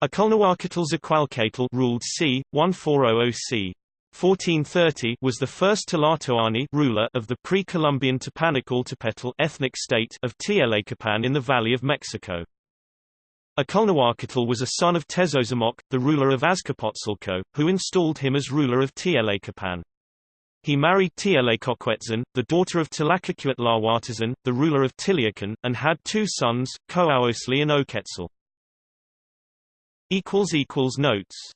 Aculnahuacatl Tzaqualcatl ruled c. 1400 c. 1430 was the first Tlatoani ruler of the pre-Columbian Tepanacaltepetl ethnic state of Tlacopan in the Valley of Mexico. Aculnahuacatl was a son of Tezozomoc, the ruler of Azcapotzalco, who installed him as ruler of Tlacopan. He married Tlacoquetzin, the daughter of Tlacacuitlahuatzin, the ruler of Tiliuhcan, and had two sons, Coaosli and Oquetzal. Notes